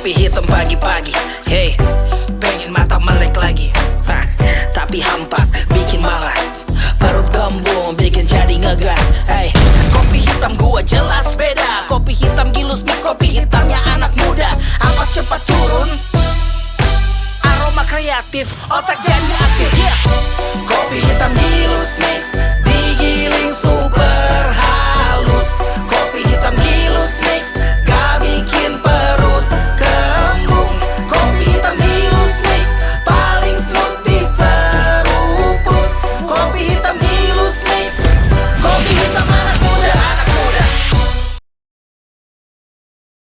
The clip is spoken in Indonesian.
kopi hitam pagi-pagi. Hey, pengen mata melek lagi. Hah, Tapi hampas, bikin malas. Perut gembung, bikin jadi ngegas. Hey, kopi hitam gua jelas beda. Kopi hitam gilus mix, kopi hitamnya anak muda. Ampas cepat turun. Aroma kreatif, otak jadi aktif.